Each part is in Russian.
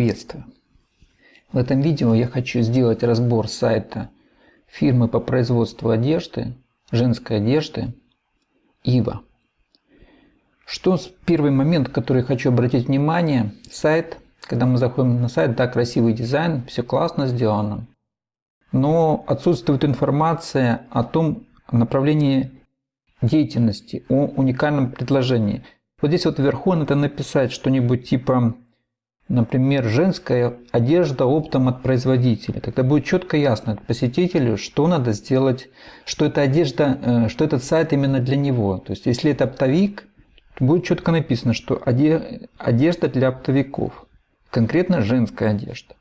Приветствую! В этом видео я хочу сделать разбор сайта фирмы по производству одежды, женской одежды Ива. Что первый момент, который хочу обратить внимание, сайт, когда мы заходим на сайт, да, красивый дизайн, все классно сделано, но отсутствует информация о том направлении деятельности, о уникальном предложении. Вот здесь вот вверху надо написать что-нибудь типа например, женская одежда оптом от производителя. Тогда будет четко ясно посетителю, что надо сделать, что эта одежда, э, что этот сайт именно для него. То есть, если это оптовик, будет четко написано, что одежда для оптовиков, конкретно женская одежда.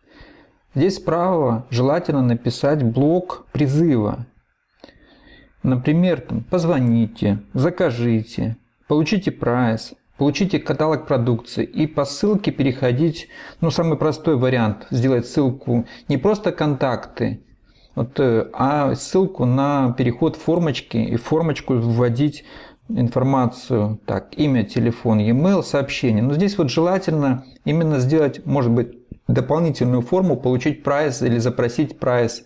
Здесь справа желательно написать блок призыва. Например, там, позвоните, закажите, получите прайс, Получите каталог продукции и по ссылке переходить, ну самый простой вариант, сделать ссылку не просто контакты, вот, э, а ссылку на переход формочки и формочку вводить информацию, так, имя, телефон, e-mail, сообщение. Но здесь вот желательно именно сделать, может быть, дополнительную форму, получить прайс или запросить прайс,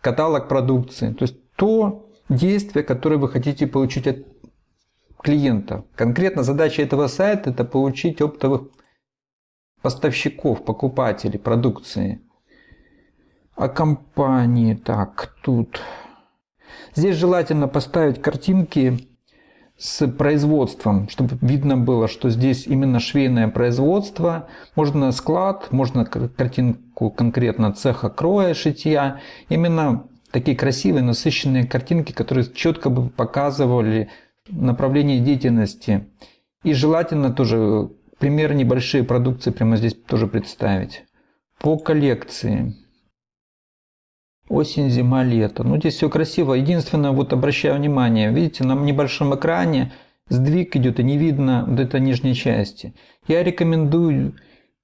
каталог продукции. То есть то действие, которое вы хотите получить от клиента. Конкретно задача этого сайта – это получить оптовых поставщиков, покупателей продукции. А компании, так, тут. Здесь желательно поставить картинки с производством, чтобы видно было, что здесь именно швейное производство. Можно склад, можно картинку конкретно цеха кроя, шитья. Именно такие красивые, насыщенные картинки, которые четко бы показывали направление деятельности. И желательно тоже примеры небольшие продукции прямо здесь тоже представить. По коллекции. Осень, зима, лето. Ну, здесь все красиво. Единственное, вот обращаю внимание, видите, на небольшом экране сдвиг идет и не видно вот этой нижней части. Я рекомендую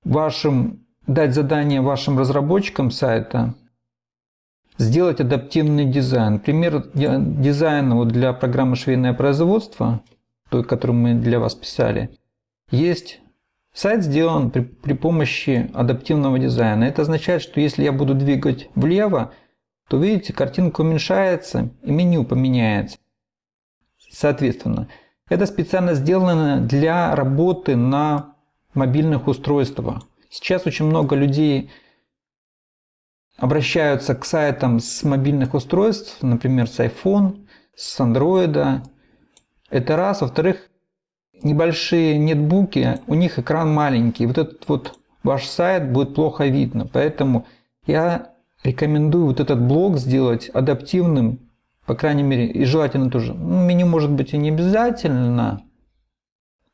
вашим, дать задание вашим разработчикам сайта сделать адаптивный дизайн. Пример дизайна вот для программы «Швейное производство», той, которую мы для вас писали, есть сайт сделан при, при помощи адаптивного дизайна. Это означает, что если я буду двигать влево, то видите, картинка уменьшается и меню поменяется. Соответственно, это специально сделано для работы на мобильных устройствах. Сейчас очень много людей обращаются к сайтам с мобильных устройств, например, с iPhone, с Android. Это раз. Во-вторых, небольшие нетбуки, у них экран маленький. Вот этот вот ваш сайт будет плохо видно. Поэтому я рекомендую вот этот блок сделать адаптивным, по крайней мере, и желательно тоже. Ну, меню может быть и не обязательно,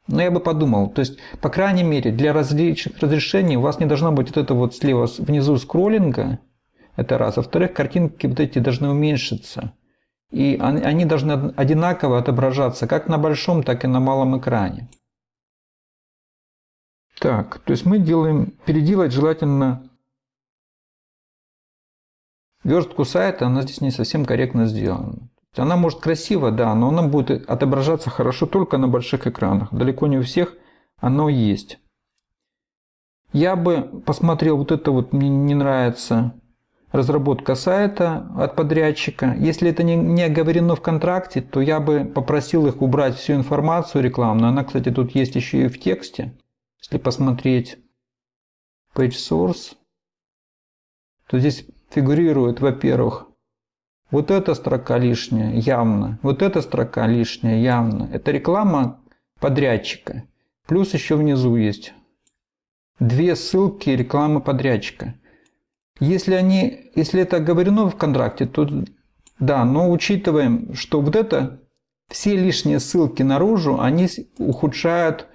но я бы подумал, то есть, по крайней мере, для различных разрешений у вас не должно быть вот это вот слева внизу скроллинга, это раз. Во-вторых, картинки вот эти должны уменьшиться. И они должны одинаково отображаться как на большом, так и на малом экране. Так, то есть мы делаем, переделать желательно верстку сайта, она здесь не совсем корректно сделана. Она может красиво, да, но она будет отображаться хорошо только на больших экранах. Далеко не у всех оно есть. Я бы посмотрел вот это вот, мне не нравится разработка сайта от подрядчика. Если это не, не оговорено в контракте, то я бы попросил их убрать всю информацию рекламную. Она, кстати, тут есть еще и в тексте. Если посмотреть page source, то здесь фигурирует, во-первых, вот эта строка лишняя, явно. Вот эта строка лишняя, явно. Это реклама подрядчика. Плюс еще внизу есть две ссылки рекламы подрядчика. Если, они, если это оговорено в контракте, то да, но учитываем, что вот это, все лишние ссылки наружу, они ухудшают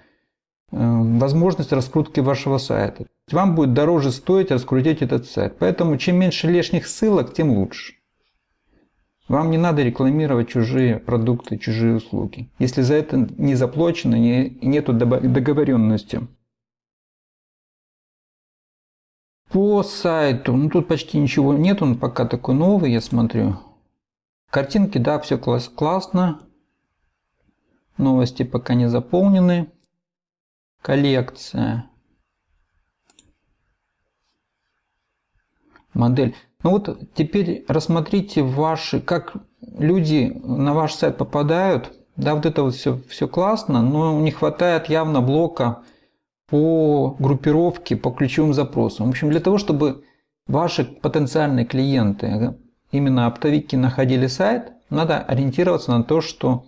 э, возможность раскрутки вашего сайта. Вам будет дороже стоить раскрутить этот сайт. Поэтому чем меньше лишних ссылок, тем лучше. Вам не надо рекламировать чужие продукты, чужие услуги, если за это не заплачено и нету договоренности. По сайту, ну тут почти ничего нет, он пока такой новый, я смотрю. Картинки, да, все класс, классно. Новости пока не заполнены. Коллекция. модель. Ну вот теперь рассмотрите ваши, как люди на ваш сайт попадают. Да, вот это вот все, все классно, но не хватает явно блока по группировке, по ключевым запросам. В общем, для того, чтобы ваши потенциальные клиенты, именно оптовики, находили сайт, надо ориентироваться на то, что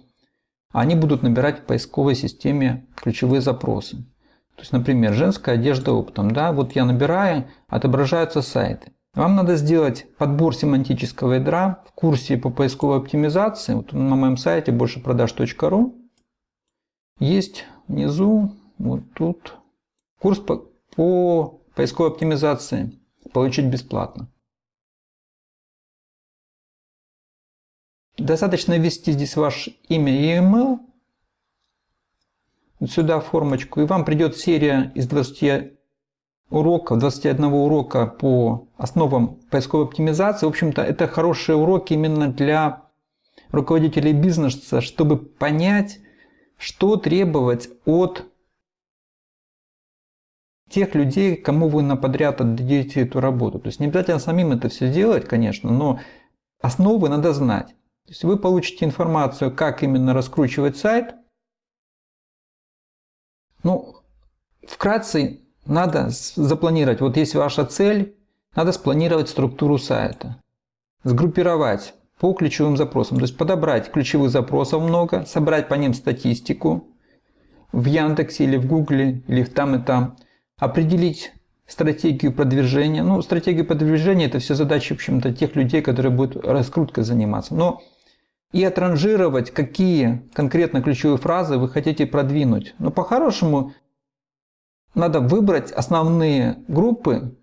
они будут набирать в поисковой системе ключевые запросы. То есть, например, женская одежда оптом. Да? Вот я набираю, отображаются сайты. Вам надо сделать подбор семантического ядра в курсе по поисковой оптимизации. Вот на моем сайте большепродаж.ру есть внизу, вот тут, курс по, по поисковой оптимизации. Получить бесплатно. Достаточно ввести здесь ваше имя и email. Вот сюда формочку. И вам придет серия из 20 уроков, 21 урока по основам поисковой оптимизации. В общем-то, это хорошие уроки именно для руководителей бизнеса, чтобы понять, что требовать от тех людей, кому вы на подряд отдадите эту работу. То есть не обязательно самим это все делать, конечно, но основы надо знать. То есть вы получите информацию, как именно раскручивать сайт. Ну, вкратце надо запланировать, вот есть ваша цель, надо спланировать структуру сайта, сгруппировать по ключевым запросам, то есть подобрать ключевых запросов много, собрать по ним статистику в Яндексе или в Гугле, или в там и там, определить стратегию продвижения. Ну, стратегию продвижения это все задачи, в общем-то, тех людей, которые будут раскруткой заниматься. Но и отранжировать, какие конкретно ключевые фразы вы хотите продвинуть. Но по-хорошему надо выбрать основные группы.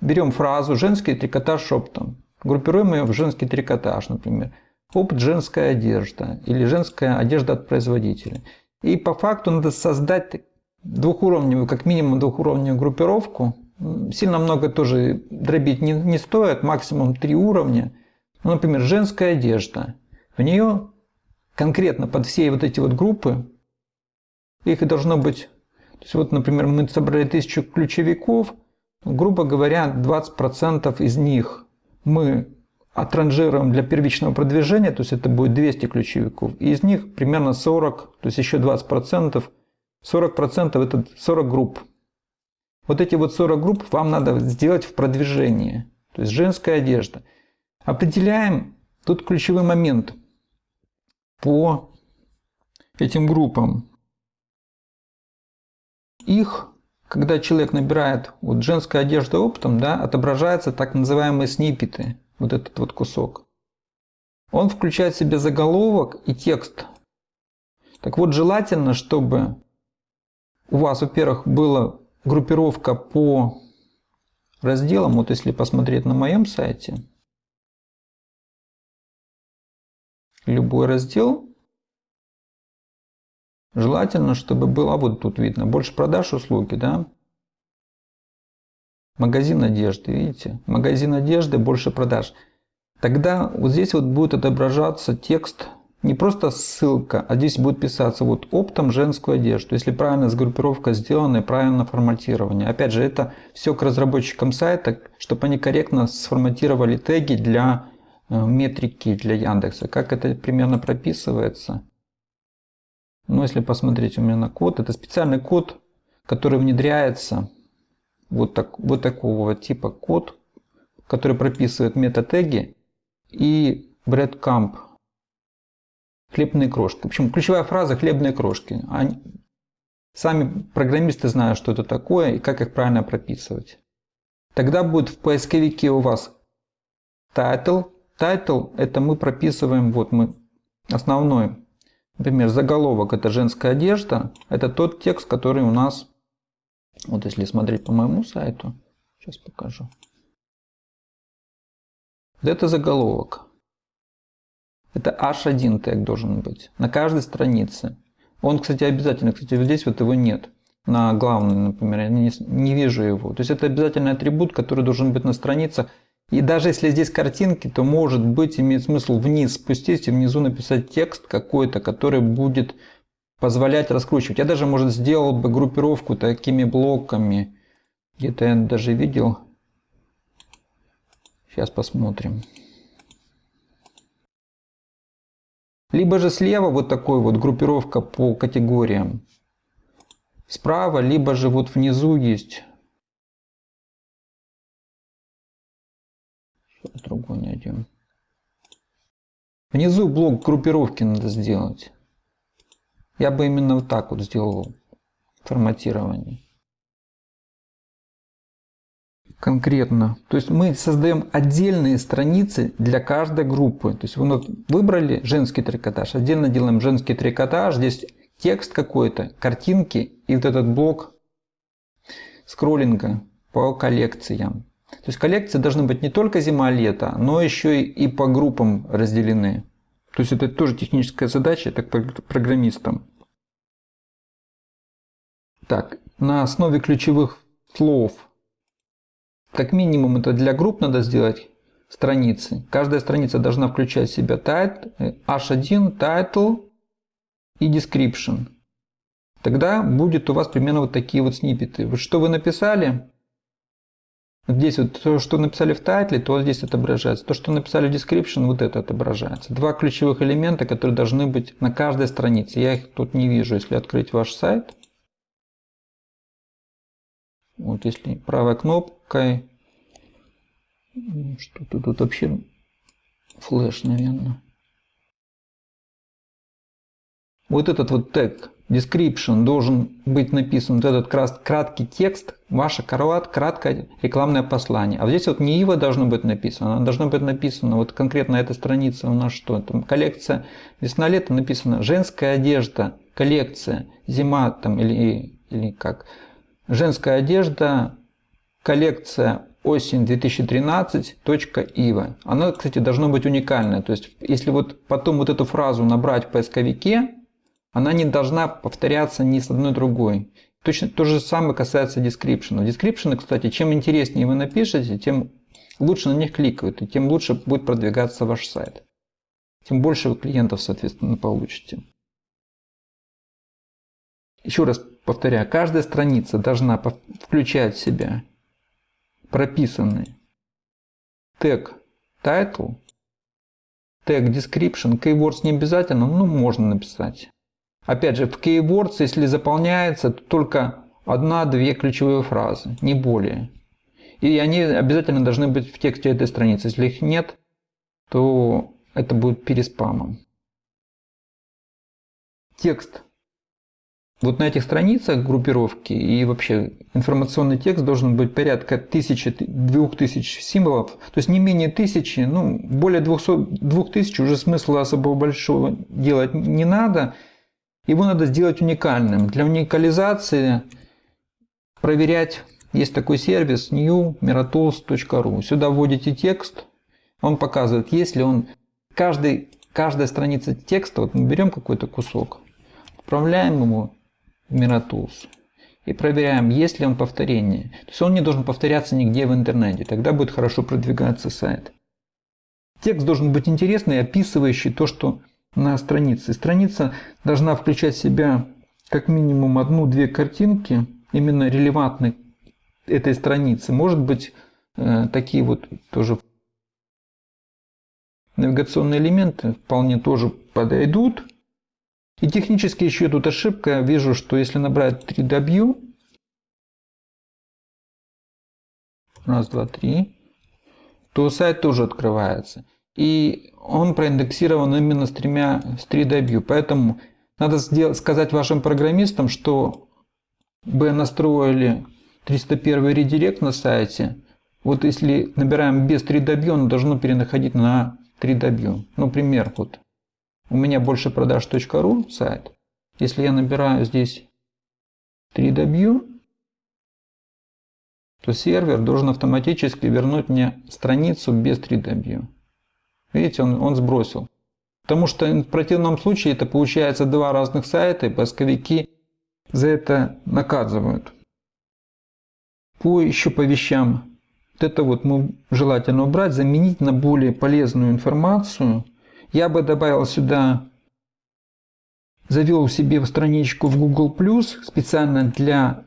Берем фразу «женский трикотаж шептом». Группируем ее в женский трикотаж, например. Опыт женская одежда или женская одежда от производителя. И по факту надо создать двухуровневую, как минимум двухуровневую группировку. Сильно много тоже дробить не, не стоит, максимум три уровня. Ну, например, женская одежда. В нее конкретно под все вот эти вот группы, их должно быть то есть вот, например, мы собрали тысячу ключевиков, грубо говоря, 20% из них мы отранжируем для первичного продвижения, то есть это будет 200 ключевиков, и из них примерно 40, то есть еще 20%, 40% это 40 групп. Вот эти вот 40 групп вам надо сделать в продвижении, то есть женская одежда. Определяем тут ключевой момент по этим группам их, когда человек набирает вот женская одежда оптом, да, отображаются так называемые снипеты, вот этот вот кусок. Он включает в себе заголовок и текст. Так вот, желательно, чтобы у вас, во-первых, была группировка по разделам. Вот если посмотреть на моем сайте, любой раздел, Желательно, чтобы было, вот тут видно, больше продаж услуги, да? Магазин одежды, видите? Магазин одежды, больше продаж. Тогда вот здесь вот будет отображаться текст, не просто ссылка, а здесь будет писаться вот оптом женскую одежду. Если правильно сгруппировка сделана и правильно форматирование. Опять же, это все к разработчикам сайта, чтобы они корректно сформатировали теги для э, метрики для Яндекса. Как это примерно прописывается. Но если посмотреть у меня на код, это специальный код, который внедряется, вот, так, вот такого типа код, который прописывает метатеги и breadcrumb, хлебные крошки. В ключевая фраза хлебные крошки. Они, сами программисты знают, что это такое и как их правильно прописывать. Тогда будет в поисковике у вас title. Title это мы прописываем, вот мы основной Например, заголовок это женская одежда. Это тот текст, который у нас, вот если смотреть по моему сайту, сейчас покажу. Это заголовок. Это H1 тег должен быть на каждой странице. Он, кстати, обязательно, кстати, здесь вот его нет. На главной, например, я не, не вижу его. То есть это обязательный атрибут, который должен быть на страницах и даже если здесь картинки, то может быть имеет смысл вниз спустить и внизу написать текст какой-то, который будет позволять раскручивать. Я даже, может, сделал бы группировку такими блоками. Где-то я даже видел. Сейчас посмотрим. Либо же слева вот такой вот группировка по категориям. Справа, либо же вот внизу есть. Сейчас другой найдем. Внизу блок группировки надо сделать. Я бы именно вот так вот сделал форматирование. Конкретно. То есть мы создаем отдельные страницы для каждой группы. То есть вы выбрали женский трикотаж, отдельно делаем женский трикотаж. Здесь текст какой-то, картинки и вот этот блок скроллинга по коллекциям. То есть коллекции должны быть не только зима-лето, но еще и по группам разделены. То есть это тоже техническая задача, так программистам. Так, на основе ключевых слов, как минимум это для групп надо сделать страницы. Каждая страница должна включать в себя title, h1, title и description. Тогда будет у вас примерно вот такие вот сниппеты. Вот что вы написали, Здесь вот то, что написали в тайтле, то здесь отображается. То, что написали в description, вот это отображается. Два ключевых элемента, которые должны быть на каждой странице. Я их тут не вижу, если открыть ваш сайт. Вот если правой кнопкой. Что-то тут вообще флеш, наверное. Вот этот вот тег description должен быть написан вот этот краткий текст, ваша корот, краткое рекламное послание. А здесь вот не его должно быть написано, оно должно быть написано, вот конкретно эта страница у нас что? Там коллекция весна-лето написано женская одежда, коллекция, зима там или, или как, женская одежда, коллекция осень 2013. Ива. Она, кстати, должно быть уникальная. То есть, если вот потом вот эту фразу набрать в поисковике, она не должна повторяться ни с одной другой. Точно то же самое касается description. Description, кстати, чем интереснее вы напишете, тем лучше на них кликают, и тем лучше будет продвигаться ваш сайт. Тем больше вы клиентов, соответственно, получите. Еще раз повторяю, каждая страница должна включать в себя прописанный тег title, тег description, keywords не обязательно, но можно написать. Опять же, в Keywords, если заполняется, то только одна-две ключевые фразы, не более. И они обязательно должны быть в тексте этой страницы. Если их нет, то это будет переспамом. Текст. Вот на этих страницах группировки и вообще информационный текст должен быть порядка 1000-2000 символов, то есть не менее тысячи, ну более 200, 2000 уже смысла особо большого делать не надо. Его надо сделать уникальным. Для уникализации проверять есть такой сервис new.miratools.ru. Сюда вводите текст, он показывает, есть ли он каждый, каждая страница текста, вот мы берем какой-то кусок, отправляем ему Miratools и проверяем, есть ли он повторение. То есть он не должен повторяться нигде в интернете, тогда будет хорошо продвигаться сайт. Текст должен быть интересный, описывающий то, что на странице. Страница должна включать в себя как минимум одну-две картинки, именно релевантны этой странице. Может быть, э, такие вот тоже навигационные элементы вполне тоже подойдут. И технически еще тут ошибка. Вижу, что если набрать 3W, раз, два, три, то сайт тоже открывается. И он проиндексирован именно с, тремя, с 3W. Поэтому надо сделать, сказать вашим программистам, что бы настроили 301 редирект на сайте. Вот если набираем без 3W, он должно перенаходить на 3W. Ну, пример, вот у меня больше продаж.ру сайт. Если я набираю здесь 3W, то сервер должен автоматически вернуть мне страницу без 3W. Видите, он, он сбросил. Потому что в противном случае это получается два разных сайта, и поисковики за это наказывают. По еще по вещам. Вот это вот мы желательно убрать, заменить на более полезную информацию. Я бы добавил сюда, завел себе страничку в Google+, специально для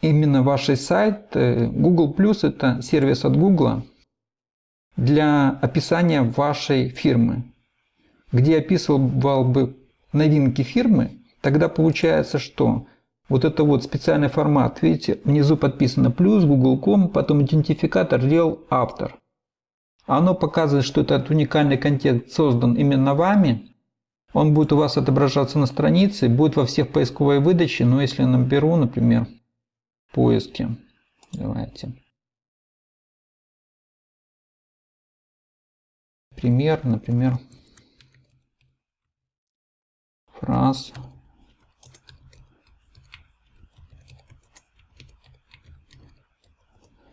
именно вашей сайт. Google+, это сервис от Google для описания вашей фирмы, где описывал бы новинки фирмы, тогда получается, что вот это вот специальный формат, видите, внизу подписано плюс, google.com, потом идентификатор рел автор. Оно показывает, что этот уникальный контент создан именно вами. Он будет у вас отображаться на странице, будет во всех поисковой выдаче, но если я наберу, например, поиски, давайте. Пример, например, фраз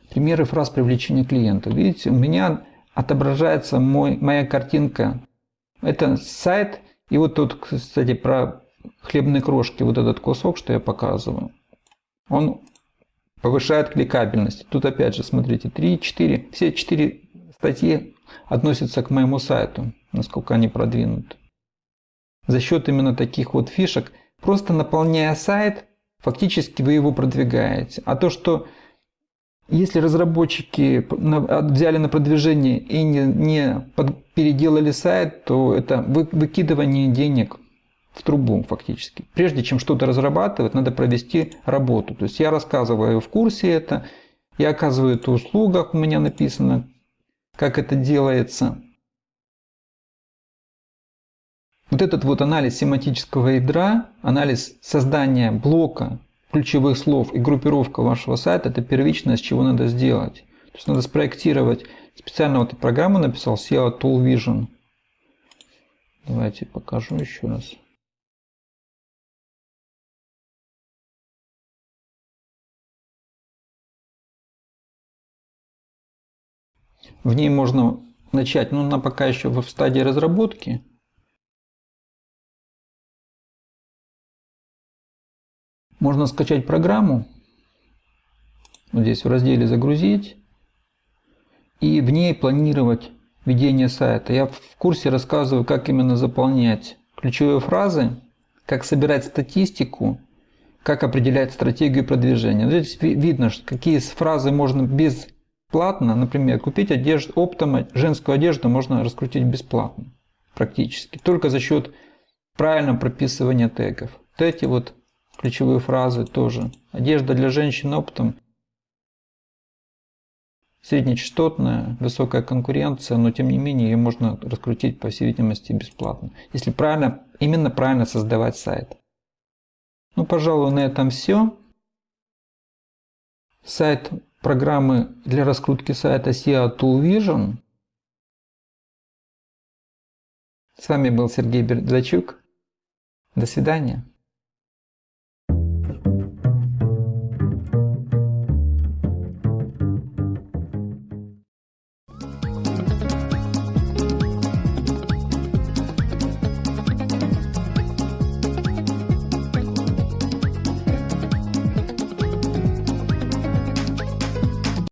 Примеры фраз привлечения клиента. Видите, у меня отображается мой, моя картинка. Это сайт, и вот тут, кстати, про хлебные крошки, вот этот кусок, что я показываю, он повышает кликабельность. Тут опять же, смотрите, 3, 4, все 4 статьи относятся к моему сайту, насколько они продвинуты. За счет именно таких вот фишек, просто наполняя сайт, фактически вы его продвигаете. А то, что если разработчики взяли на продвижение и не, не переделали сайт, то это выкидывание денег в трубу фактически. Прежде чем что-то разрабатывать, надо провести работу. То есть я рассказываю в курсе это, я оказываю эту услугу, как у меня написано, как это делается. Вот этот вот анализ семантического ядра, анализ создания блока ключевых слов и группировка вашего сайта – это первичное, с чего надо сделать. То есть надо спроектировать. Специально вот эту программу написал SEO Tool Vision. Давайте покажу еще раз. В ней можно начать, но она пока еще в стадии разработки. Можно скачать программу, вот здесь в разделе «Загрузить», и в ней планировать ведение сайта. Я в курсе рассказываю, как именно заполнять ключевые фразы, как собирать статистику, как определять стратегию продвижения. Здесь видно, какие фразы можно бесплатно, например, купить одежду, оптом женскую одежду можно раскрутить бесплатно практически, только за счет правильного прописывания тегов. Вот эти вот ключевые фразы тоже. Одежда для женщин оптом. Среднечастотная, высокая конкуренция, но тем не менее ее можно раскрутить, по всей видимости, бесплатно. Если правильно, именно правильно создавать сайт. Ну, пожалуй, на этом все. Сайт программы для раскрутки сайта SEO Tool Vision. С вами был Сергей Бердачук. До свидания.